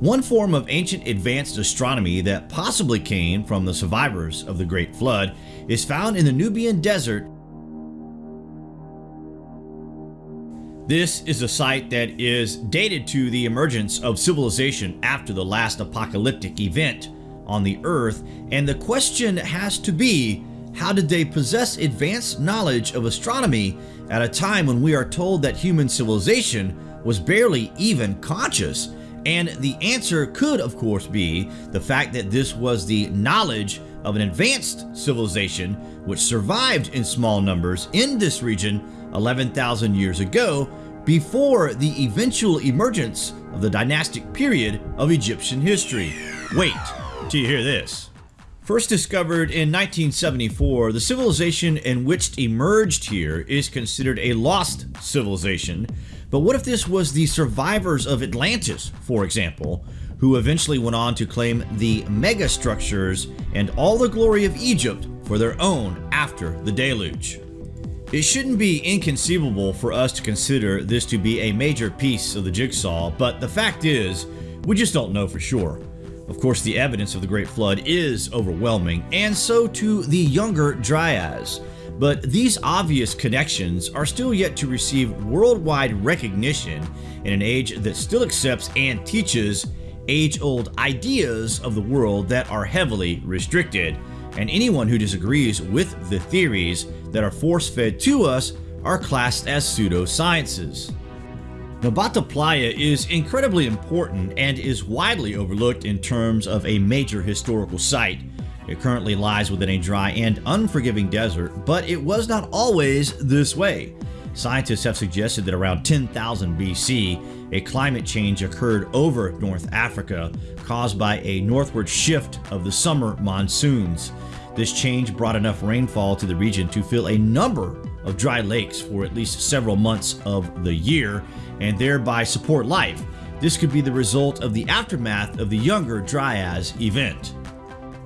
One form of ancient advanced astronomy that possibly came from the survivors of the Great Flood is found in the Nubian Desert. This is a site that is dated to the emergence of civilization after the last apocalyptic event on the Earth, and the question has to be, how did they possess advanced knowledge of astronomy at a time when we are told that human civilization was barely even conscious? And the answer could, of course, be the fact that this was the knowledge of an advanced civilization which survived in small numbers in this region 11,000 years ago before the eventual emergence of the dynastic period of Egyptian history. Wait till you hear this. First discovered in 1974, the civilization in which emerged here is considered a lost civilization. But what if this was the survivors of Atlantis, for example, who eventually went on to claim the megastructures and all the glory of Egypt for their own after the deluge? It shouldn't be inconceivable for us to consider this to be a major piece of the jigsaw, but the fact is, we just don't know for sure. Of course, the evidence of the Great Flood is overwhelming, and so too the younger Dryas. But these obvious connections are still yet to receive worldwide recognition in an age that still accepts and teaches age-old ideas of the world that are heavily restricted. And anyone who disagrees with the theories that are force-fed to us are classed as pseudosciences. Nabta Playa is incredibly important and is widely overlooked in terms of a major historical site. It currently lies within a dry and unforgiving desert, but it was not always this way. Scientists have suggested that around 10,000 BC, a climate change occurred over North Africa caused by a northward shift of the summer monsoons. This change brought enough rainfall to the region to fill a number of dry lakes for at least several months of the year and thereby support life. This could be the result of the aftermath of the Younger Dryas event.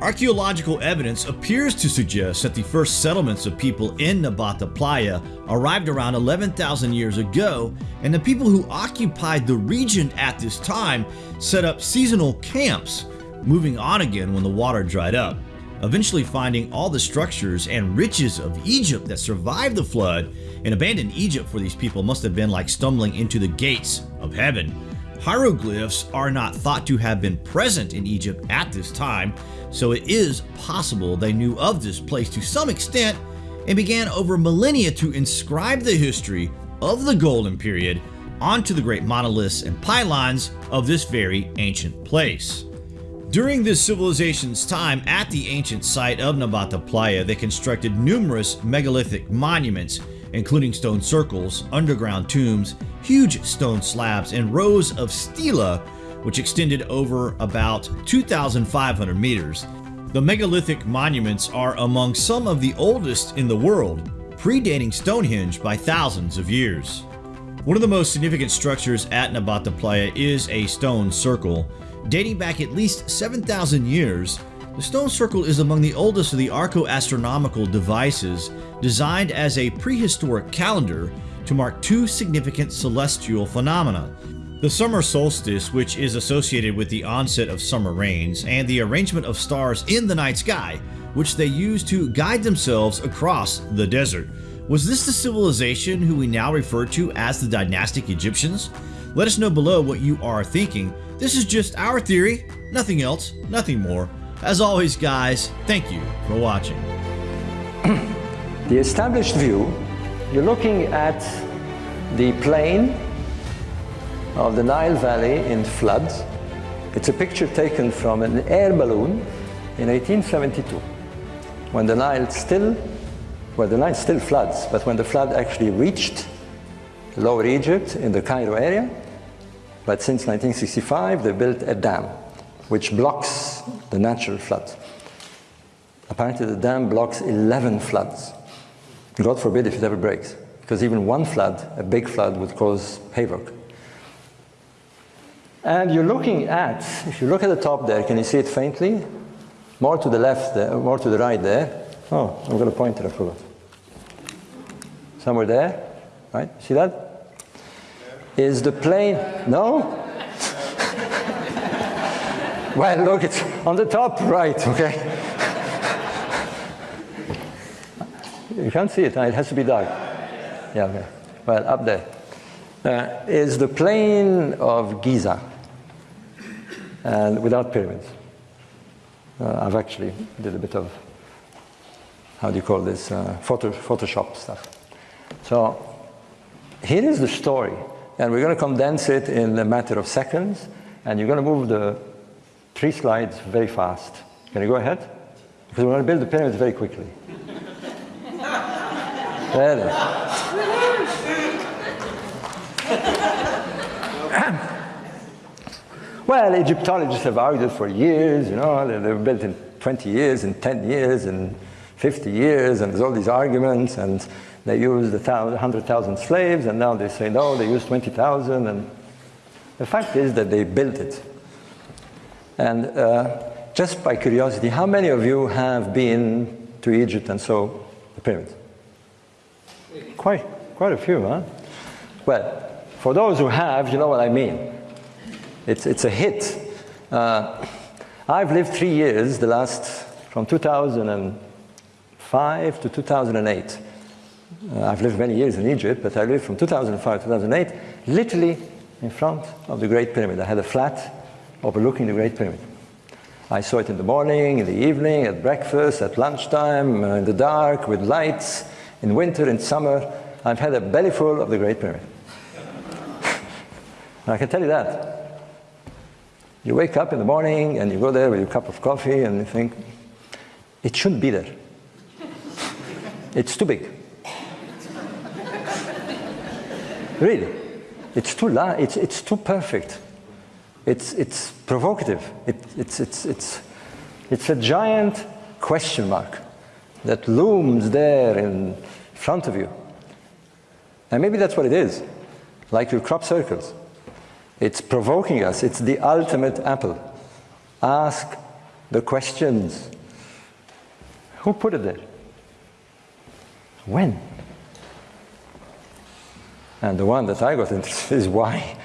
Archaeological evidence appears to suggest that the first settlements of people in Nabta Playa arrived around 11,000 years ago, and the people who occupied the region at this time set up seasonal camps, moving on again when the water dried up eventually finding all the structures and riches of Egypt that survived the flood, and abandoned Egypt for these people must have been like stumbling into the gates of heaven. Hieroglyphs are not thought to have been present in Egypt at this time, so it is possible they knew of this place to some extent and began over millennia to inscribe the history of the Golden Period onto the great monoliths and pylons of this very ancient place. During this civilization's time at the ancient site of Nabta Playa, they constructed numerous megalithic monuments, including stone circles, underground tombs, huge stone slabs, and rows of stela, which extended over about 2,500 meters. The megalithic monuments are among some of the oldest in the world, predating Stonehenge by thousands of years. One of the most significant structures at Nabta Playa is a stone circle. Dating back at least 7,000 years, the stone circle is among the oldest of the archaeo-astronomical devices designed as a prehistoric calendar to mark two significant celestial phenomena. The summer solstice, which is associated with the onset of summer rains, and the arrangement of stars in the night sky, which they use to guide themselves across the desert. Was this the civilization who we now refer to as the dynastic Egyptians? Let us know below what you are thinking. This is just our theory, nothing else, nothing more. As always guys, thank you for watching. the established view, you're looking at the plain of the Nile Valley in floods. It's a picture taken from an air balloon in 1872 when the Nile still well, the Nile still floods, but when the flood actually reached Lower Egypt in the Cairo area, but since 1965 they built a dam which blocks the natural flood. Apparently the dam blocks 11 floods. God forbid if it ever breaks, because even one flood, a big flood, would cause havoc. And you're looking at, if you look at the top there, can you see it faintly? More to the left there, more to the right there. Oh, I'm going to point it, I forgot somewhere there, right? See that? Is the plane, no? Well, look, it's on the top right, okay? you can't see it, it has to be dark. Yeah, okay. Well, up there uh, is the plain of Giza, and without pyramids. Uh, I've actually did a bit of, how do you call this, uh, photo, Photoshop stuff. So here is the story, and we're going to condense it in a matter of seconds, and you're going to move the three slides very fast. Can you go ahead? Because we're going to build the pyramids very quickly. Ready? well, Egyptologists have argued for years, you know, they were built in 20 years, in 10 years, in 50 years, and there's all these arguments, and they used 100,000 slaves, and now they say, no, they used 20,000, and the fact is that they built it. And uh, just by curiosity, how many of you have been to Egypt and saw the pyramids? Quite, quite a few, huh? Well, for those who have, you know what I mean. It's, it's a hit. Uh, I've lived three years, the last, from 2005 to 2008. Uh, I've lived many years in Egypt, but I lived from 2005 to 2008, literally in front of the Great Pyramid. I had a flat overlooking the Great Pyramid. I saw it in the morning, in the evening, at breakfast, at lunchtime, uh, in the dark, with lights, in winter, in summer. I've had a bellyful of the Great Pyramid. and I can tell you that. You wake up in the morning and you go there with your cup of coffee and you think, it shouldn't be there. it's too big. really. It's too, la it's, it's too perfect. It's, it's provocative. It, it's, it's, it's, it's a giant question mark that looms there in front of you. And maybe that's what it is, like your crop circles. It's provoking us. It's the ultimate apple. Ask the questions. Who put it there? When? And the one that I got interested is why?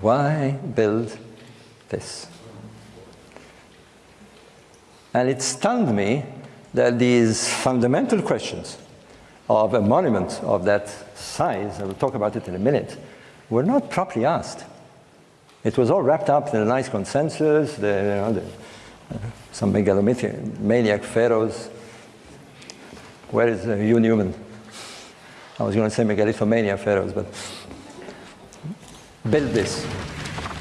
Why build this? And it stunned me that these fundamental questions of a monument of that size, I will talk about it in a minute, were not properly asked. It was all wrapped up in a nice consensus, the, you know, the, uh, some megalomaniac pharaohs. Where is uh, Hugh Newman? I was going to say megalithomania pharaohs, but build this.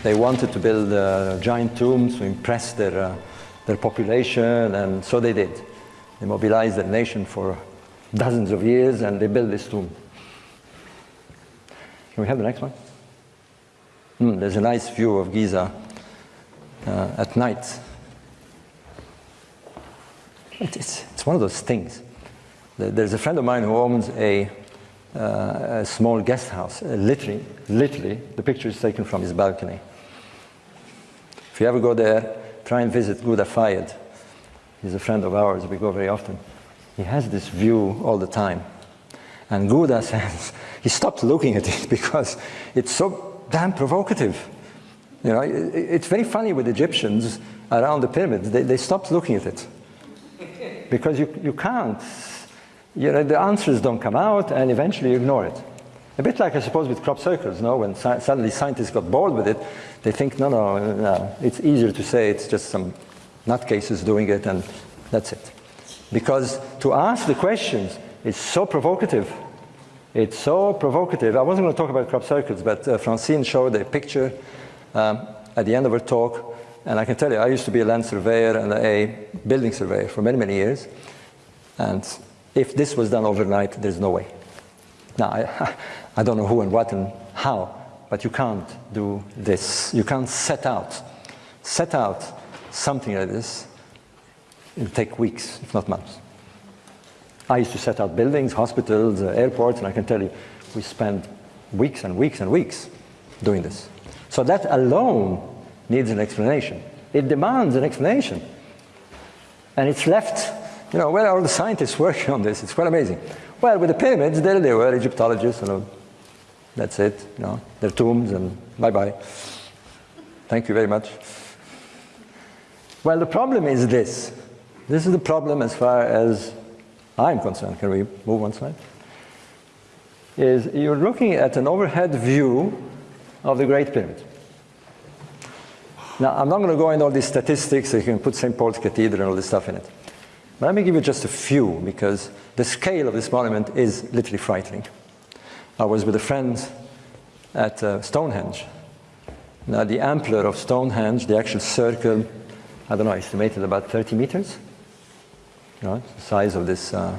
They wanted to build uh, giant tombs to impress their, uh, their population, and so they did. They mobilized the nation for dozens of years, and they built this tomb. Can we have the next one? Mm, there's a nice view of Giza uh, at night. It's, it's one of those things. There's a friend of mine who owns a uh, a small guest house. Uh, literally, literally, the picture is taken from his balcony. You ever go there, try and visit Ghouda Fayed. He's a friend of ours, we go very often. He has this view all the time. And Ghouda says, he stopped looking at it because it's so damn provocative. You know, it's very funny with Egyptians around the pyramids. They, they stopped looking at it because you, you can't you know, the answers don't come out and eventually you ignore it. A bit like I suppose with crop circles, no? when suddenly scientists got bored with it, they think, no, no, no, it's easier to say it's just some nutcases doing it and that's it. Because to ask the questions is so provocative. It's so provocative. I wasn't going to talk about crop circles, but uh, Francine showed a picture um, at the end of her talk, and I can tell you, I used to be a land surveyor and a building surveyor for many, many years. And if this was done overnight, there's no way. Now, I, I don't know who and what and how, but you can't do this. You can't set out, set out something like this. It'll take weeks, if not months. I used to set out buildings, hospitals, uh, airports, and I can tell you, we spend weeks and weeks and weeks doing this. So that alone needs an explanation. It demands an explanation. And it's left you know, where are all the scientists working on this? It's quite amazing. Well, with the pyramids, there they were, Egyptologists, you know, that's it, you know, their tombs and bye-bye. Thank you very much. Well, the problem is this. This is the problem as far as I'm concerned. Can we move one slide? Is you're looking at an overhead view of the Great Pyramid. Now, I'm not going to go into all these statistics. You can put St. Paul's Cathedral and all this stuff in it. But let me give you just a few because the scale of this monument is literally frightening. I was with a friend at uh, Stonehenge. Now, the ampler of Stonehenge, the actual circle, I don't know, estimated about 30 meters. You know, the size of this, uh,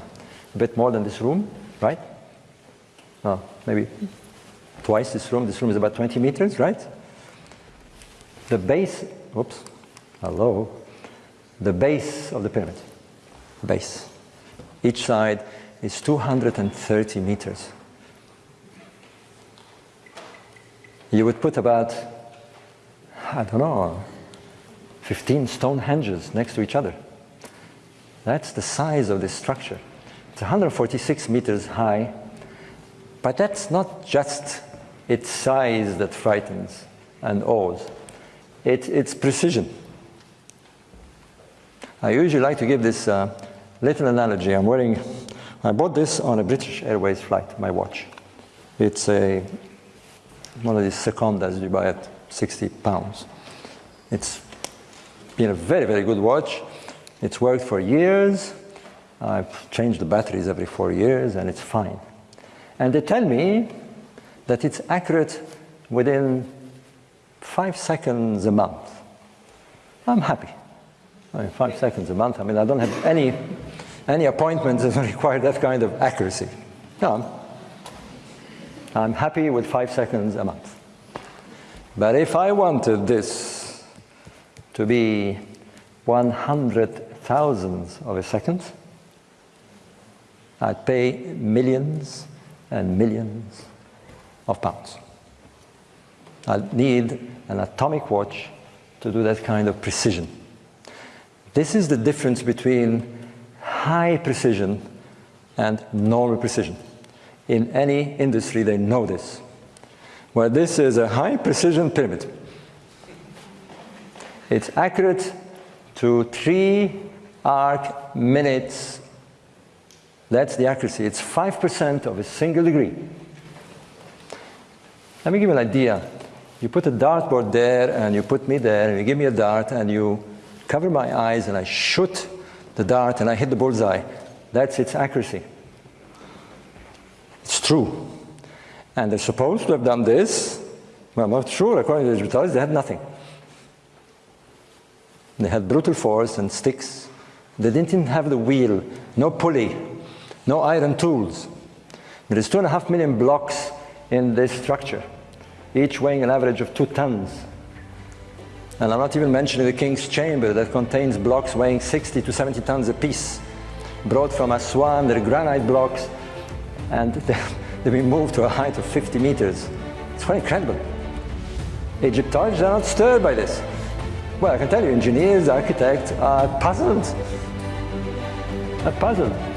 a bit more than this room, right? Oh, maybe twice this room. This room is about 20 meters, right? The base, whoops, hello, the base of the pyramid, base. Each side is 230 meters. You would put about, I don't know, 15 stone henges next to each other. That's the size of this structure. It's 146 meters high, but that's not just its size that frightens and awes. It, it's precision. I usually like to give this uh, little analogy. I'm wearing, I bought this on a British Airways flight, my watch. It's a, one of these secondas you buy at 60 pounds. It's been a very, very good watch. It's worked for years. I've changed the batteries every four years and it's fine. And they tell me that it's accurate within five seconds a month. I'm happy. Five seconds a month. I mean, I don't have any, any appointments that require that kind of accuracy. No, I'm, I'm happy with five seconds a month. But if I wanted this to be 100 thousandths of a second, I'd pay millions and millions of pounds. I'd need an atomic watch to do that kind of precision. This is the difference between high precision and normal precision. In any industry, they know this. Where this is a high precision pyramid. It's accurate to three arc minutes. That's the accuracy. It's 5% of a single degree. Let me give you an idea. You put a dartboard there and you put me there and you give me a dart and you cover my eyes and I shoot the dart and I hit the bullseye. That's its accuracy. It's true. And they're supposed to have done this. Well, I'm not sure, according to the Egyptologists, they had nothing. They had brutal force and sticks. They didn't even have the wheel, no pulley, no iron tools. There is two and a half million blocks in this structure each weighing an average of two tons. And I'm not even mentioning the king's chamber that contains blocks weighing 60 to 70 tons apiece, brought from Aswan, they're granite blocks, and they've been moved to a height of 50 meters. It's quite incredible. Egyptologists are not stirred by this. Well, I can tell you, engineers, architects are puzzled. Are puzzled.